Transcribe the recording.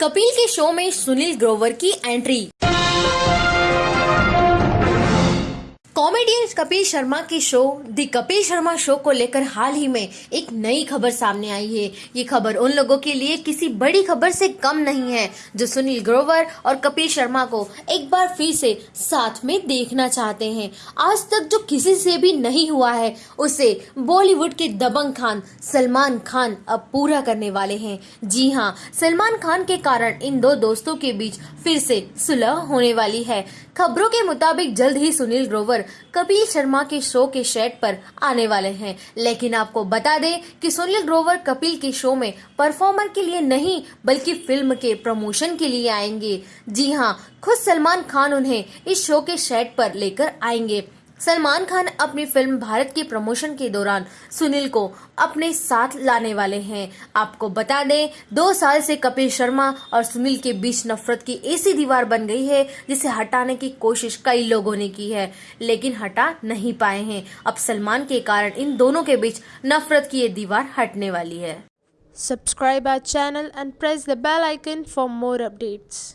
कपिल के शो में सुनील ग्रोवर की एंट्री। कॉमेडियन कपिल शर्मा के show the Kapil Sharma show को लेकर हाल ही में एक नई खबर सामने आई है। ये खबर उन लोगों के लिए किसी बड़ी खबर से कम नहीं है, जो सुनील ग्रोवर और कपिल शर्मा को एक बार फिर से साथ में देखना चाहते हैं। आज तक जो किसी से भी नहीं हुआ है, उसे बॉलीवुड के दबंग खान सलमान खान अब पूरा करने वाले हैं। जी हाँ सलमान खान के कारण इन दो दोस्तों के बीच फिर से सुलह होने वाली है। खबरों के मुताबिक जल्द ही सुनील ग्रोवर कपिल शर्मा के शो के सेट पर आने वाले हैं। लेकिन आपको बता दें कि सुनील ग्रोवर कपिल के शो में परफॉर्मर के लिए नहीं, बल्कि फ़िल्म के प्रमोशन के लिए आएँगे। जी हाँ खुद सलमान खान उन्हें इस शो के सेट पर लेकर आएँगे। सलमान खान अपनी फ़िल्म भारत के प्रमोशन के दौरान सुनील को अपने साथ लाने वाले हैं। आपको बता दें, दो साल से कपिल शर्मा और सुनील के बीच नफरत की ऐसी दीवार बन गई है, जिसे हटाने की कोशिश कई लोगों ने की है, लेकिन हटा नहीं पाए हैं। अब सलमान के कारण इन दोनों के बीच नफरत की ये दीवार हटने वाली है। Subscribe our channel and press the bell icon for more updates.